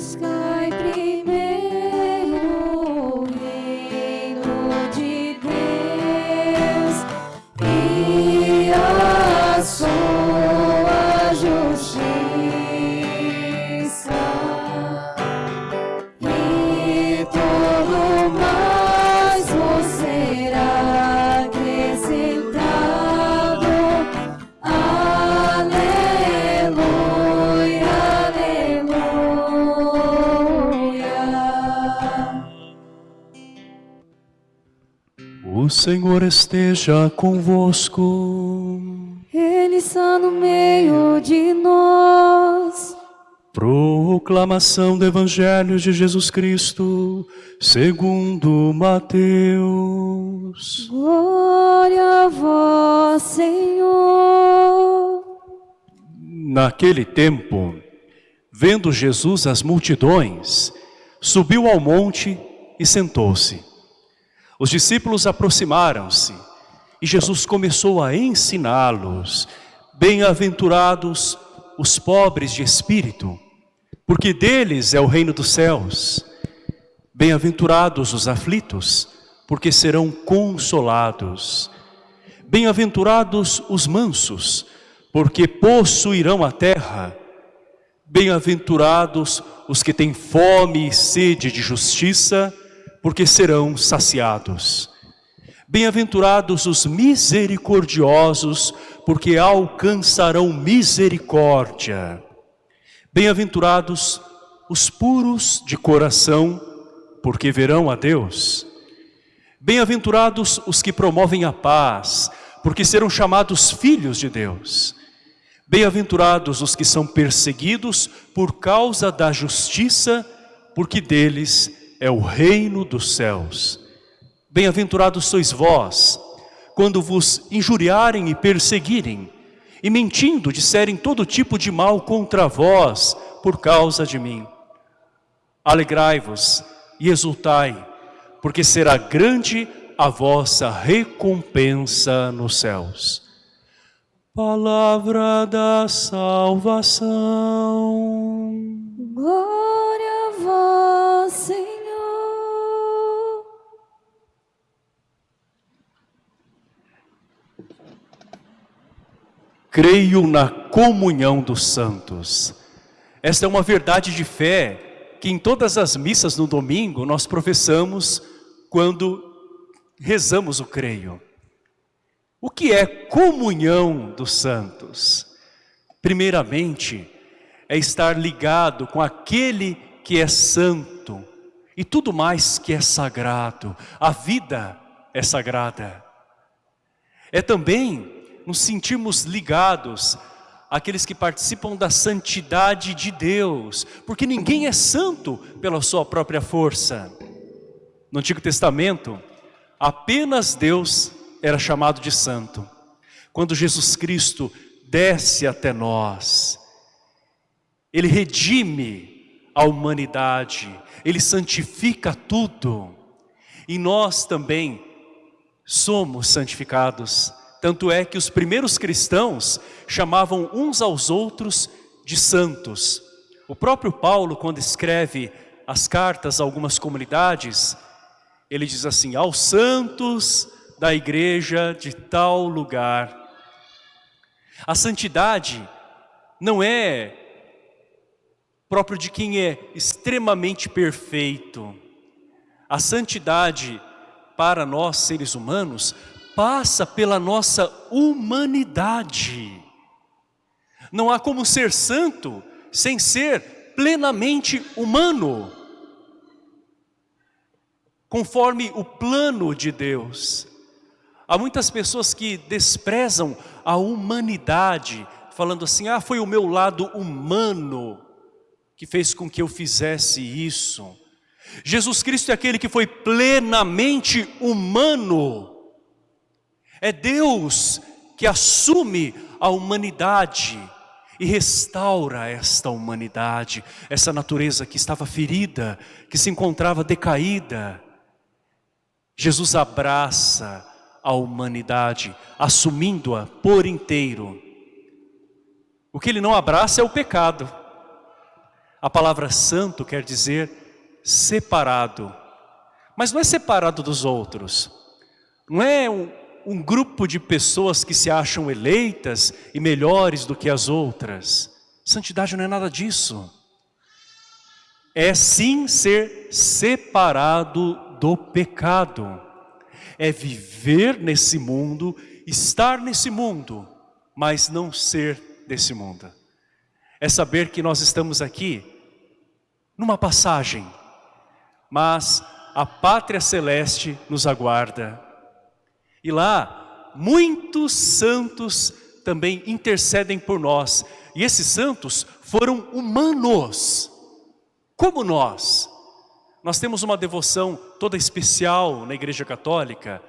sky. Senhor esteja convosco. Ele está no meio de nós. Proclamação do Evangelho de Jesus Cristo, segundo Mateus. Glória a vós, Senhor. Naquele tempo, vendo Jesus as multidões, subiu ao monte e sentou-se. Os discípulos aproximaram-se e Jesus começou a ensiná-los. Bem-aventurados os pobres de espírito, porque deles é o reino dos céus. Bem-aventurados os aflitos, porque serão consolados. Bem-aventurados os mansos, porque possuirão a terra. Bem-aventurados os que têm fome e sede de justiça, porque serão saciados. Bem-aventurados os misericordiosos, porque alcançarão misericórdia. Bem-aventurados os puros de coração, porque verão a Deus. Bem-aventurados os que promovem a paz, porque serão chamados filhos de Deus. Bem-aventurados os que são perseguidos por causa da justiça, porque deles é o reino dos céus. Bem-aventurados sois vós, quando vos injuriarem e perseguirem, e mentindo disserem todo tipo de mal contra vós por causa de mim. Alegrai-vos e exultai, porque será grande a vossa recompensa nos céus. Palavra da salvação. Glória Creio na comunhão dos santos. Esta é uma verdade de fé que em todas as missas no domingo nós professamos quando rezamos o creio. O que é comunhão dos santos? Primeiramente, é estar ligado com aquele que é santo e tudo mais que é sagrado. A vida é sagrada. É também nos sentirmos ligados àqueles que participam da santidade de Deus, porque ninguém é santo pela sua própria força. No Antigo Testamento, apenas Deus era chamado de santo. Quando Jesus Cristo desce até nós, Ele redime a humanidade, Ele santifica tudo. E nós também somos santificados. Tanto é que os primeiros cristãos chamavam uns aos outros de santos. O próprio Paulo, quando escreve as cartas a algumas comunidades, ele diz assim, aos santos da igreja de tal lugar. A santidade não é próprio de quem é extremamente perfeito. A santidade para nós seres humanos passa pela nossa humanidade. Não há como ser santo sem ser plenamente humano. Conforme o plano de Deus. Há muitas pessoas que desprezam a humanidade, falando assim, ah, foi o meu lado humano que fez com que eu fizesse isso. Jesus Cristo é aquele que foi plenamente humano. É Deus que assume a humanidade e restaura esta humanidade, essa natureza que estava ferida, que se encontrava decaída. Jesus abraça a humanidade, assumindo-a por inteiro. O que ele não abraça é o pecado. A palavra santo quer dizer separado. Mas não é separado dos outros. Não é um, um grupo de pessoas que se acham eleitas e melhores do que as outras. Santidade não é nada disso. É sim ser separado do pecado. É viver nesse mundo, estar nesse mundo, mas não ser desse mundo. É saber que nós estamos aqui numa passagem, mas a pátria celeste nos aguarda e lá, muitos santos também intercedem por nós. E esses santos foram humanos, como nós. Nós temos uma devoção toda especial na Igreja Católica,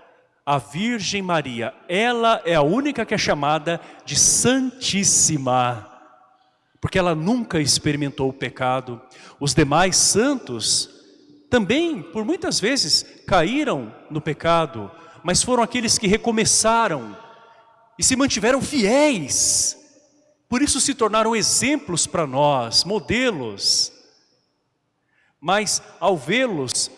a Virgem Maria. Ela é a única que é chamada de Santíssima, porque ela nunca experimentou o pecado. Os demais santos também, por muitas vezes, caíram no pecado, mas foram aqueles que recomeçaram e se mantiveram fiéis. Por isso se tornaram exemplos para nós, modelos. Mas ao vê-los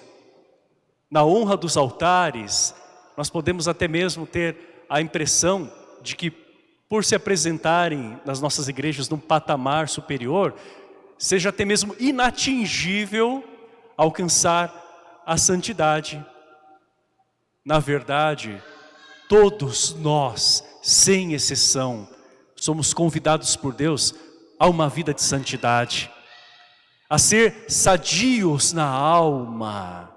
na honra dos altares, nós podemos até mesmo ter a impressão de que por se apresentarem nas nossas igrejas num patamar superior, seja até mesmo inatingível alcançar a santidade. Na verdade, todos nós, sem exceção, somos convidados por Deus a uma vida de santidade, a ser sadios na alma.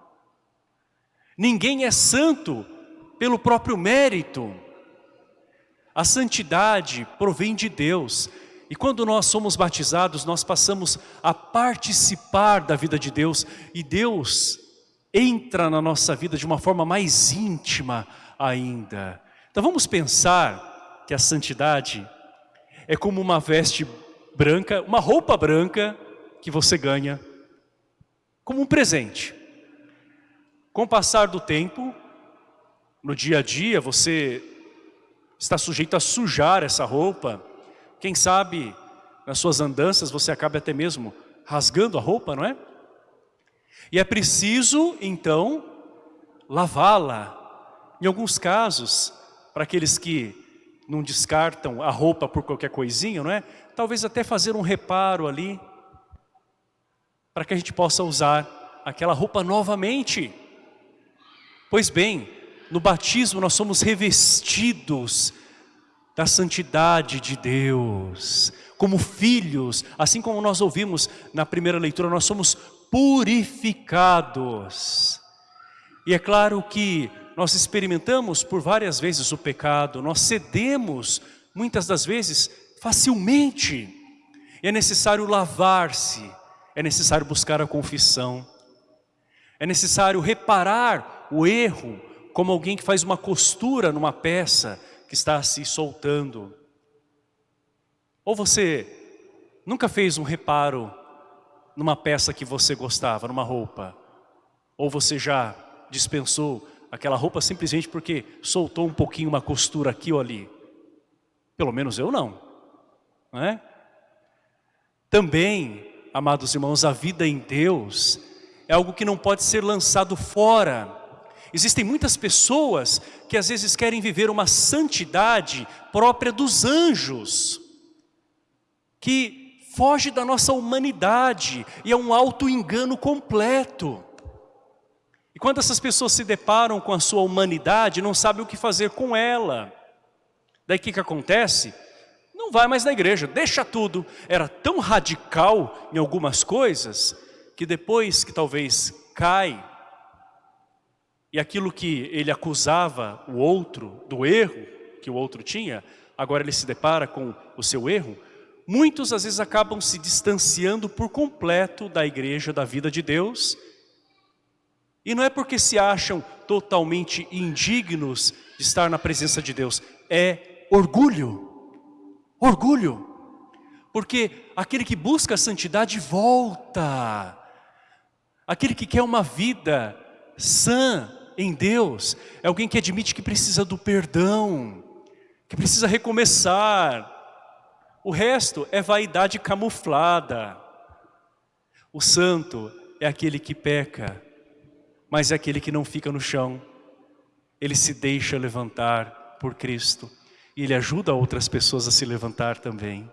Ninguém é santo pelo próprio mérito. A santidade provém de Deus. E quando nós somos batizados, nós passamos a participar da vida de Deus. E Deus entra na nossa vida de uma forma mais íntima ainda. Então vamos pensar que a santidade é como uma veste branca, uma roupa branca que você ganha como um presente. Com o passar do tempo, no dia a dia, você está sujeito a sujar essa roupa. Quem sabe, nas suas andanças, você acaba até mesmo rasgando a roupa, não é? E é preciso, então, lavá-la. Em alguns casos, para aqueles que não descartam a roupa por qualquer coisinha, não é? Talvez até fazer um reparo ali, para que a gente possa usar aquela roupa novamente. Pois bem, no batismo nós somos revestidos da santidade de Deus, como filhos, assim como nós ouvimos na primeira leitura, nós somos purificados. E é claro que nós experimentamos por várias vezes o pecado, nós cedemos muitas das vezes facilmente. E é necessário lavar-se, é necessário buscar a confissão, é necessário reparar o erro, como alguém que faz uma costura numa peça que está se soltando. Ou você nunca fez um reparo numa peça que você gostava, numa roupa? Ou você já dispensou aquela roupa simplesmente porque soltou um pouquinho uma costura aqui ou ali? Pelo menos eu não. não é? Também, amados irmãos, a vida em Deus é algo que não pode ser lançado fora. Existem muitas pessoas que às vezes querem viver uma santidade própria dos anjos, que foge da nossa humanidade e é um auto-engano completo. E quando essas pessoas se deparam com a sua humanidade, não sabem o que fazer com ela. Daí o que, que acontece? Não vai mais na igreja, deixa tudo. Era tão radical em algumas coisas, que depois que talvez cai, e aquilo que ele acusava o outro do erro que o outro tinha, agora ele se depara com o seu erro, muitos às vezes acabam se distanciando por completo da igreja, da vida de Deus. E não é porque se acham totalmente indignos de estar na presença de Deus, é orgulho. Orgulho. Porque aquele que busca a santidade volta. Aquele que quer uma vida sã em Deus, é alguém que admite que precisa do perdão, que precisa recomeçar, o resto é vaidade camuflada. O santo é aquele que peca, mas é aquele que não fica no chão. Ele se deixa levantar por Cristo e ele ajuda outras pessoas a se levantar também.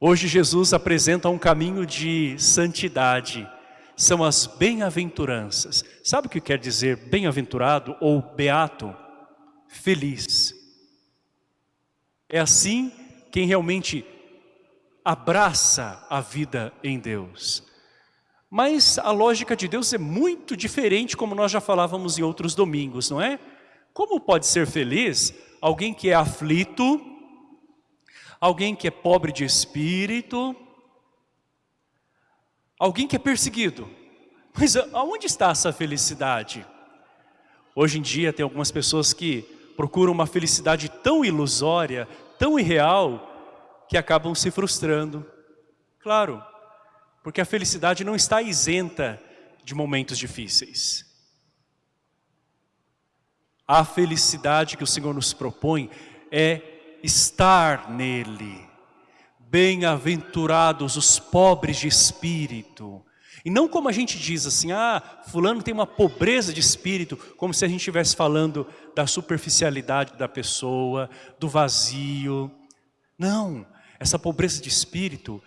Hoje Jesus apresenta um caminho de santidade, são as bem-aventuranças. Sabe o que quer dizer bem-aventurado ou beato? Feliz. É assim quem realmente abraça a vida em Deus. Mas a lógica de Deus é muito diferente, como nós já falávamos em outros domingos, não é? Como pode ser feliz alguém que é aflito, alguém que é pobre de espírito, alguém que é perseguido? Mas aonde está essa felicidade? Hoje em dia tem algumas pessoas que procuram uma felicidade tão ilusória, tão irreal, que acabam se frustrando. Claro, porque a felicidade não está isenta de momentos difíceis. A felicidade que o Senhor nos propõe é estar nele. Bem-aventurados os pobres de espírito. E não como a gente diz assim, ah, fulano tem uma pobreza de espírito, como se a gente estivesse falando da superficialidade da pessoa, do vazio. Não, essa pobreza de espírito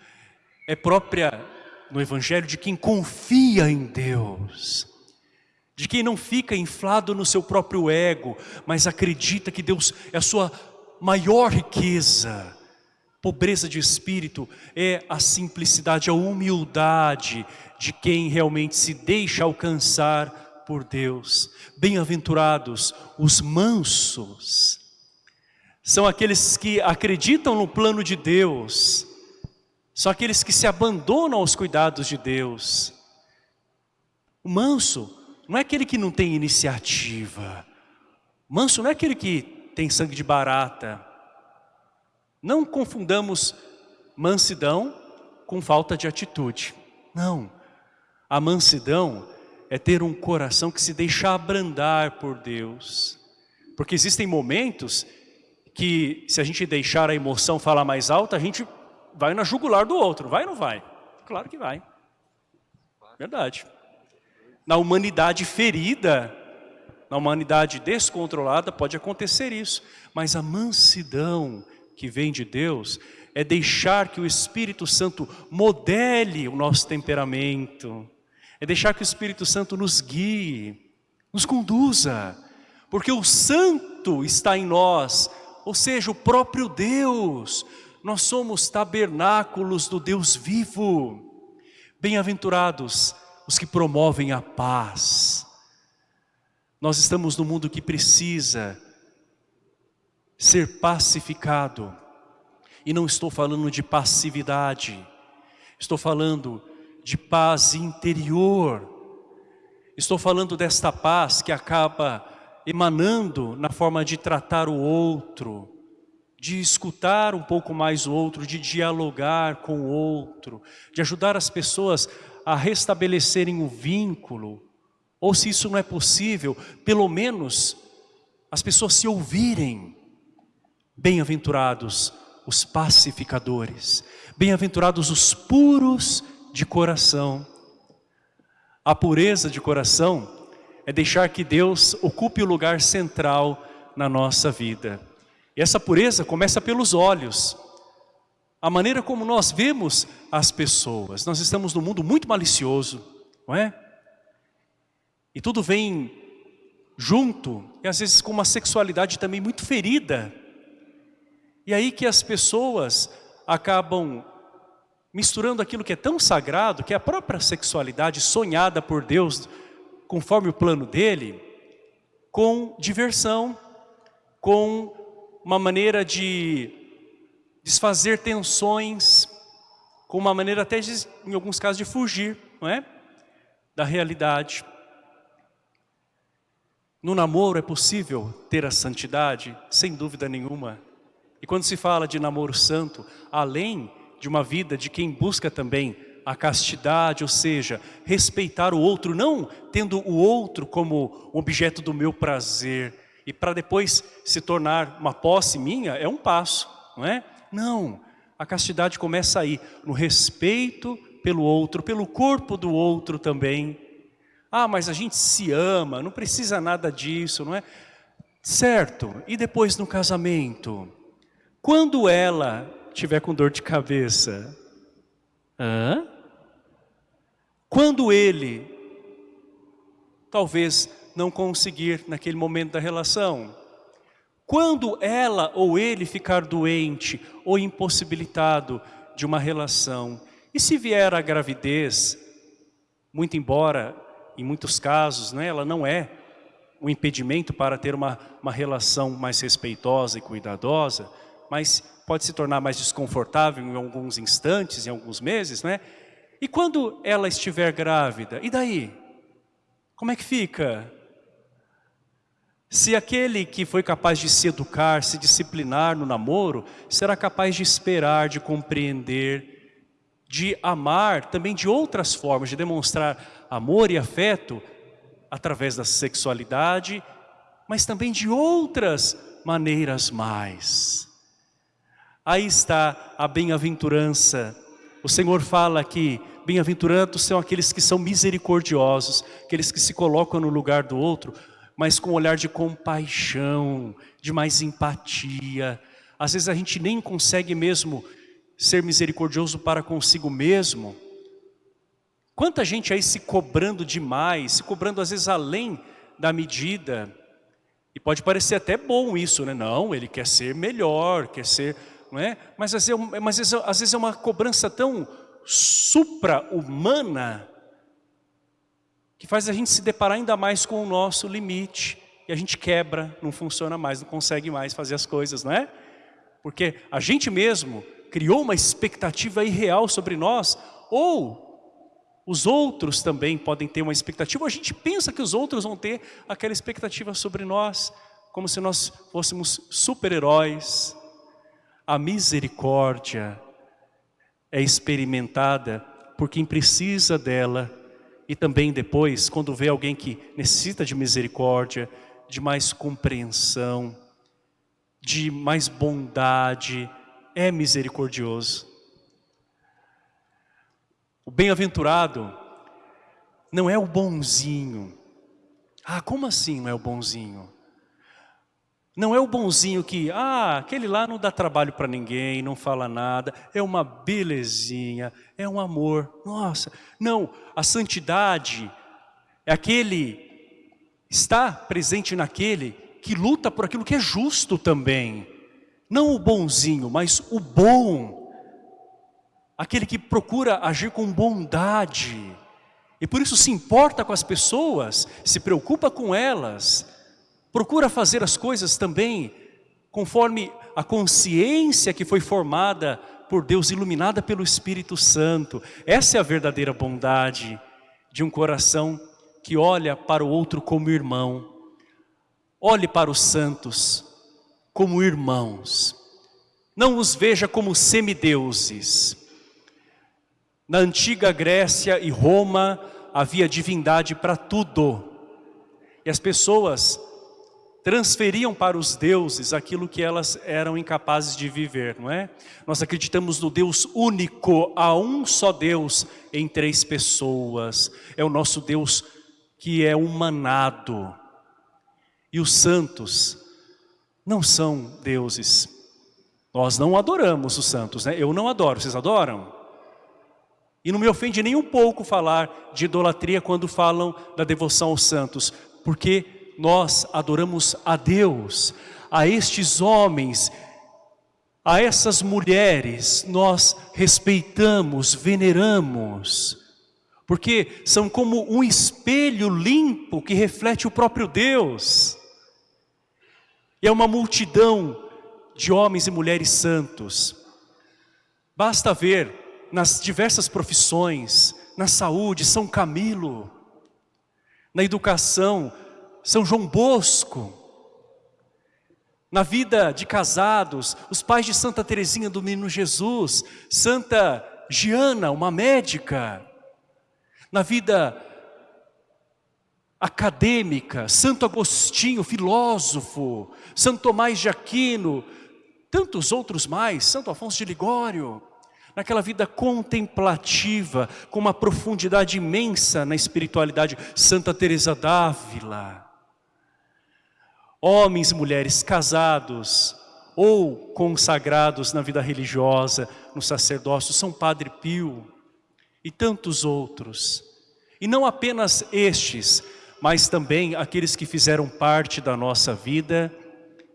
é própria no Evangelho de quem confia em Deus. De quem não fica inflado no seu próprio ego, mas acredita que Deus é a sua maior riqueza. Pobreza de espírito é a simplicidade, a humildade de quem realmente se deixa alcançar por Deus. Bem-aventurados os mansos, são aqueles que acreditam no plano de Deus, são aqueles que se abandonam aos cuidados de Deus. O manso não é aquele que não tem iniciativa. O manso não é aquele que tem sangue de barata. Não confundamos mansidão com falta de atitude. Não. A mansidão é ter um coração que se deixa abrandar por Deus. Porque existem momentos que se a gente deixar a emoção falar mais alta, a gente vai na jugular do outro. Vai ou não vai? Claro que vai. Verdade. Na humanidade ferida, na humanidade descontrolada, pode acontecer isso. Mas a mansidão que vem de Deus é deixar que o Espírito Santo modele o nosso temperamento. É deixar que o Espírito Santo nos guie, nos conduza. Porque o Santo está em nós, ou seja, o próprio Deus. Nós somos tabernáculos do Deus vivo. Bem-aventurados os que promovem a paz. Nós estamos no mundo que precisa ser pacificado. E não estou falando de passividade. Estou falando de paz interior. Estou falando desta paz que acaba emanando na forma de tratar o outro, de escutar um pouco mais o outro, de dialogar com o outro, de ajudar as pessoas a restabelecerem o vínculo, ou se isso não é possível, pelo menos as pessoas se ouvirem. Bem-aventurados os pacificadores, bem-aventurados os puros de coração. A pureza de coração é deixar que Deus ocupe o lugar central na nossa vida. E essa pureza começa pelos olhos. A maneira como nós vemos as pessoas. Nós estamos num mundo muito malicioso, não é? E tudo vem junto, e às vezes com uma sexualidade também muito ferida. E aí que as pessoas acabam misturando aquilo que é tão sagrado, que é a própria sexualidade sonhada por Deus conforme o plano dele, com diversão, com uma maneira de desfazer tensões, com uma maneira até, de, em alguns casos, de fugir, não é? Da realidade. No namoro é possível ter a santidade? Sem dúvida nenhuma. E quando se fala de namoro santo, além de uma vida de quem busca também a castidade, ou seja, respeitar o outro, não tendo o outro como objeto do meu prazer, e para depois se tornar uma posse minha, é um passo, não é? Não, a castidade começa aí, no respeito pelo outro, pelo corpo do outro também. Ah, mas a gente se ama, não precisa nada disso, não é? Certo, e depois no casamento? Quando ela tiver com dor de cabeça? Hã? Quando ele talvez não conseguir naquele momento da relação? Quando ela ou ele ficar doente ou impossibilitado de uma relação? E se vier a gravidez, muito embora em muitos casos né, ela não é um impedimento para ter uma, uma relação mais respeitosa e cuidadosa, mas pode se tornar mais desconfortável em alguns instantes, em alguns meses, né? E quando ela estiver grávida, e daí? Como é que fica? Se aquele que foi capaz de se educar, se disciplinar no namoro, será capaz de esperar, de compreender, de amar também de outras formas, de demonstrar amor e afeto através da sexualidade, mas também de outras maneiras mais. Aí está a bem-aventurança. O Senhor fala que bem-aventurados são aqueles que são misericordiosos, aqueles que se colocam no lugar do outro, mas com um olhar de compaixão, de mais empatia. Às vezes a gente nem consegue mesmo ser misericordioso para consigo mesmo. Quanta gente aí se cobrando demais, se cobrando às vezes além da medida. E pode parecer até bom isso, né? Não, ele quer ser melhor, quer ser... Não é? Mas, às vezes, é mas às vezes é uma cobrança tão supra-humana que faz a gente se deparar ainda mais com o nosso limite. E a gente quebra, não funciona mais, não consegue mais fazer as coisas, não é? Porque a gente mesmo criou uma expectativa irreal sobre nós, ou os outros também podem ter uma expectativa, ou a gente pensa que os outros vão ter aquela expectativa sobre nós, como se nós fôssemos super-heróis. A misericórdia é experimentada por quem precisa dela e também depois, quando vê alguém que necessita de misericórdia, de mais compreensão, de mais bondade, é misericordioso. O bem-aventurado não é o bonzinho. Ah, como assim não é o bonzinho? Não é o bonzinho que, ah, aquele lá não dá trabalho para ninguém, não fala nada, é uma belezinha, é um amor. Nossa, não, a santidade é aquele, está presente naquele que luta por aquilo que é justo também. Não o bonzinho, mas o bom. Aquele que procura agir com bondade. E por isso se importa com as pessoas, se preocupa com elas, Procura fazer as coisas também conforme a consciência que foi formada por Deus, iluminada pelo Espírito Santo. Essa é a verdadeira bondade de um coração que olha para o outro como irmão. Olhe para os santos como irmãos. Não os veja como semideuses. Na antiga Grécia e Roma havia divindade para tudo. E as pessoas transferiam para os deuses aquilo que elas eram incapazes de viver, não é? Nós acreditamos no Deus único, a um só Deus em três pessoas. É o nosso Deus que é humanado. E os santos não são deuses. Nós não adoramos os santos, né? Eu não adoro, vocês adoram? E não me ofende nem um pouco falar de idolatria quando falam da devoção aos santos, porque nós adoramos a Deus, a estes homens, a essas mulheres, nós respeitamos, veneramos, porque são como um espelho limpo que reflete o próprio Deus. E é uma multidão de homens e mulheres santos. Basta ver nas diversas profissões, na saúde, São Camilo, na educação, são João Bosco, na vida de casados, os pais de Santa Teresinha do Menino Jesus, Santa Giana, uma médica, na vida acadêmica, Santo Agostinho, filósofo, Santo Tomás de Aquino, tantos outros mais, Santo Afonso de Ligório, naquela vida contemplativa, com uma profundidade imensa na espiritualidade. Santa Teresa d'Ávila. Homens e mulheres casados ou consagrados na vida religiosa, no sacerdócio, São Padre Pio e tantos outros. E não apenas estes, mas também aqueles que fizeram parte da nossa vida,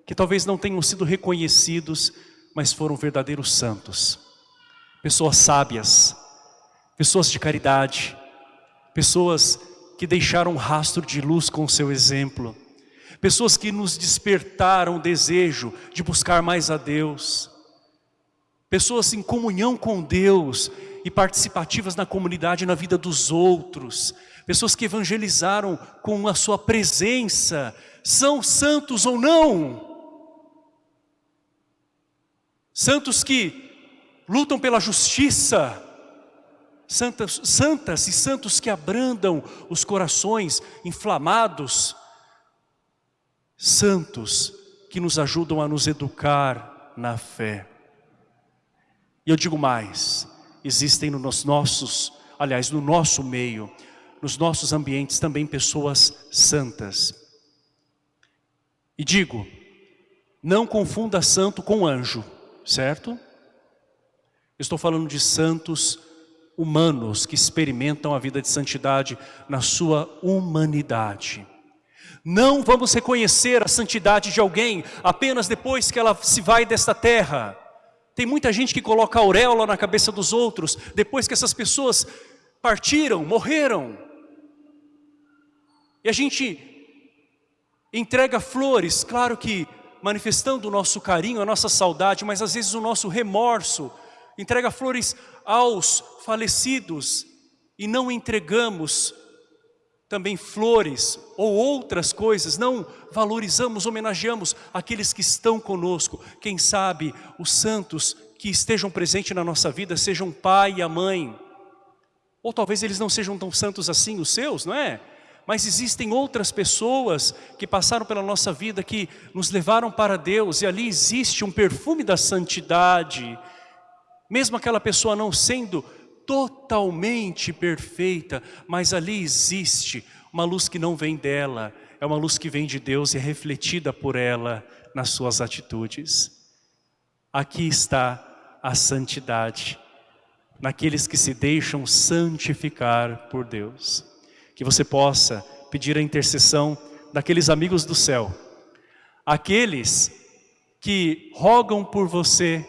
que talvez não tenham sido reconhecidos, mas foram verdadeiros santos. Pessoas sábias, pessoas de caridade, pessoas que deixaram um rastro de luz com o seu exemplo, pessoas que nos despertaram o desejo de buscar mais a Deus, pessoas em comunhão com Deus e participativas na comunidade, na vida dos outros, pessoas que evangelizaram com a sua presença, são santos ou não? Santos que lutam pela justiça, santas, santas e santos que abrandam os corações inflamados, santos que nos ajudam a nos educar na fé. E eu digo mais, existem nos nossos, aliás, no nosso meio, nos nossos ambientes também pessoas santas. E digo, não confunda santo com anjo, certo? Estou falando de santos humanos que experimentam a vida de santidade na sua humanidade. Não vamos reconhecer a santidade de alguém apenas depois que ela se vai desta terra. Tem muita gente que coloca auréola na cabeça dos outros depois que essas pessoas partiram, morreram. E a gente entrega flores, claro que manifestando o nosso carinho, a nossa saudade, mas às vezes o nosso remorso. Entrega flores aos falecidos e não entregamos também flores ou outras coisas, não valorizamos, homenageamos aqueles que estão conosco. Quem sabe os santos que estejam presentes na nossa vida sejam o pai e a mãe. Ou talvez eles não sejam tão santos assim, os seus, não é? mas existem outras pessoas que passaram pela nossa vida, que nos levaram para Deus, e ali existe um perfume da santidade, mesmo aquela pessoa não sendo totalmente perfeita, mas ali existe uma luz que não vem dela, é uma luz que vem de Deus e é refletida por ela nas suas atitudes. Aqui está a santidade, naqueles que se deixam santificar por Deus. Que você possa pedir a intercessão daqueles amigos do céu, aqueles que rogam por você,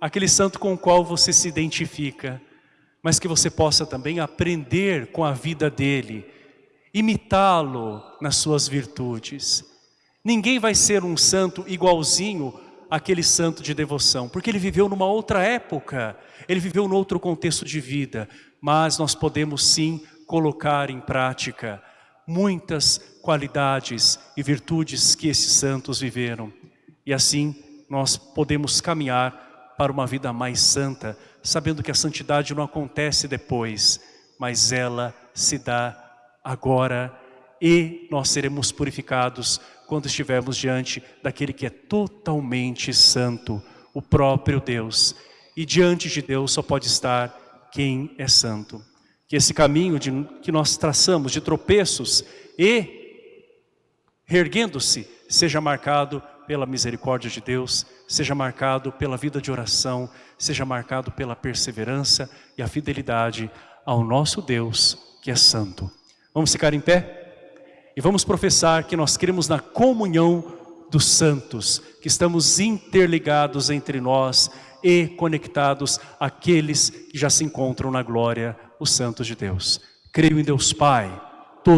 aquele santo com o qual você se identifica, mas que você possa também aprender com a vida dele, imitá-lo nas suas virtudes. Ninguém vai ser um santo igualzinho àquele santo de devoção, porque ele viveu numa outra época, ele viveu num outro contexto de vida, mas nós podemos sim colocar em prática muitas qualidades e virtudes que esses santos viveram. E assim nós podemos caminhar para uma vida mais santa, sabendo que a santidade não acontece depois, mas ela se dá agora e nós seremos purificados quando estivermos diante daquele que é totalmente santo, o próprio Deus. E diante de Deus só pode estar quem é santo que esse caminho de, que nós traçamos de tropeços e reerguendo-se seja marcado pela misericórdia de Deus, seja marcado pela vida de oração, seja marcado pela perseverança e a fidelidade ao nosso Deus que é santo. Vamos ficar em pé? E vamos professar que nós cremos na comunhão dos santos, que estamos interligados entre nós e conectados àqueles que já se encontram na glória os santos de Deus. Creio em Deus Pai,